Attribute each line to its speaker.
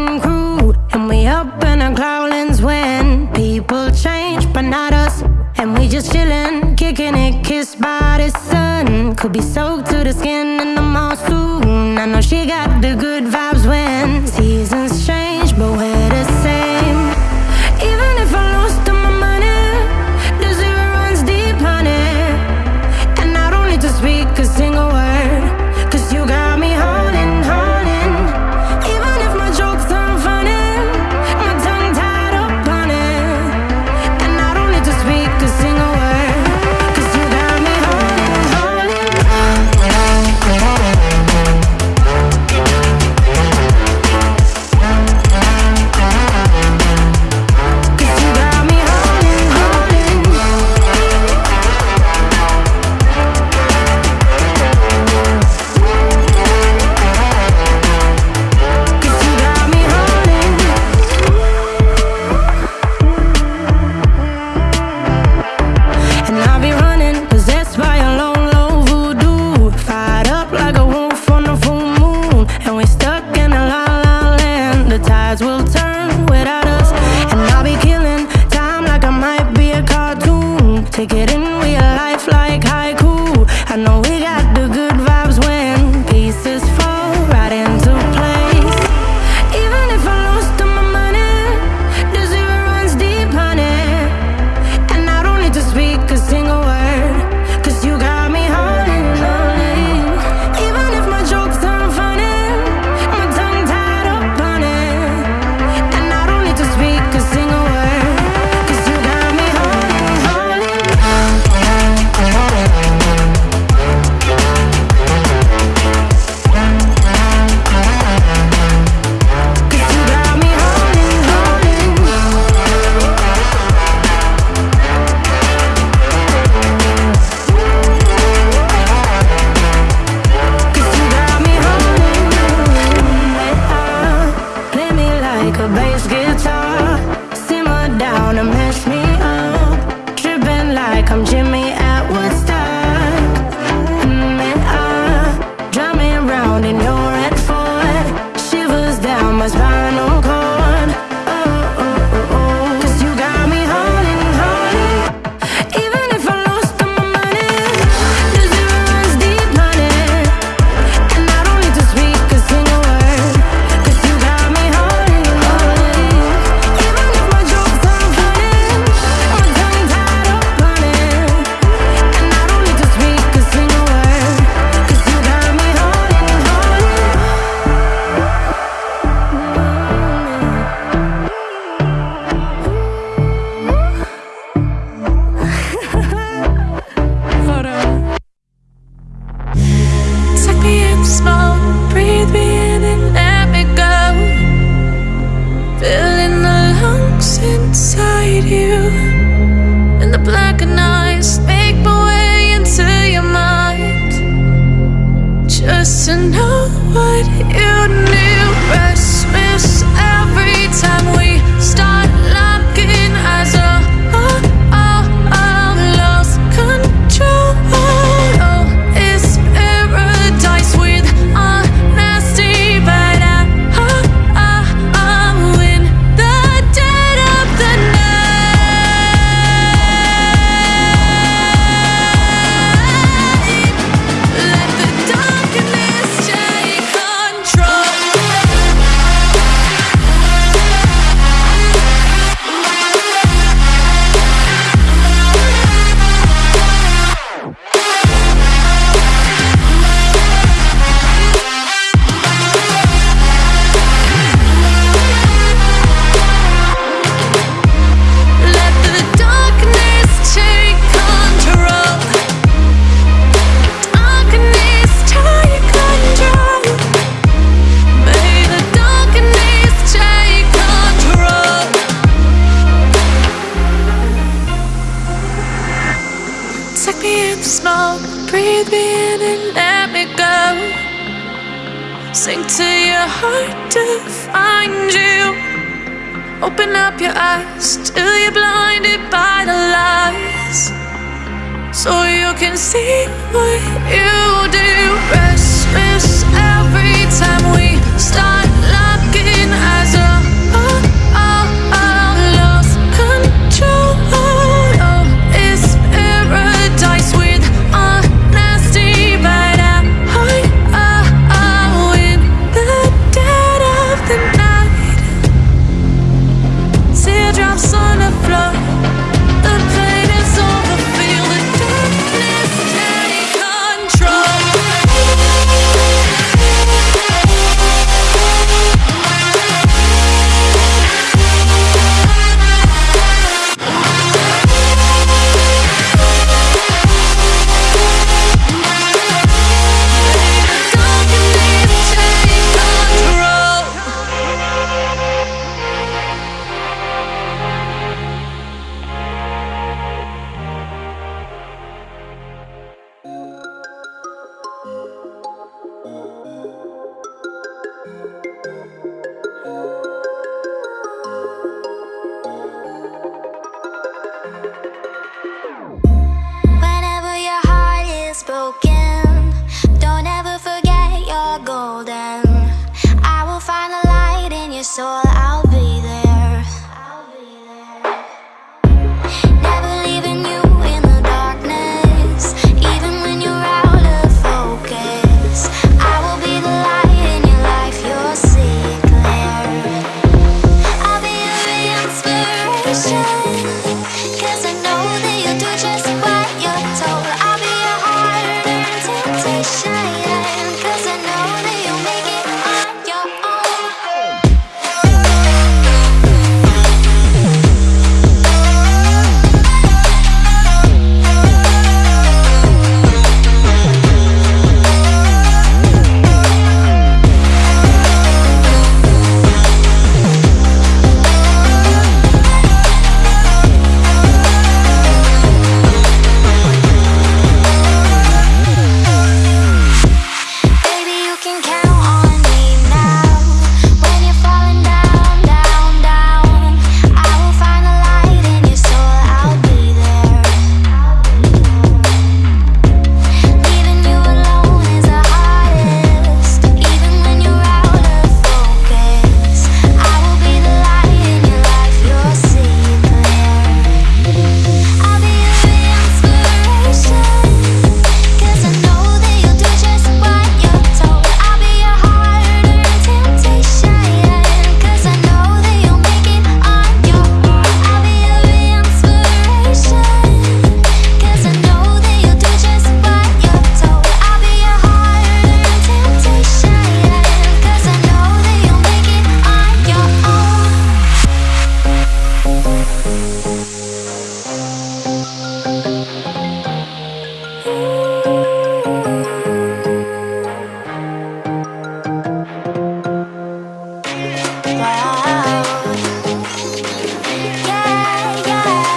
Speaker 1: getting crude. And we up in our growlings when People change, but not us. And we just chillin', kicking it, kissed by the sun. Could be soaked to the skin in the mall soon I know she got the good vibes when get in real life
Speaker 2: smoke, breathe me in and let me go. Sink to your heart to find you. Open up your eyes till you're blinded by the lies, so you can see what you do.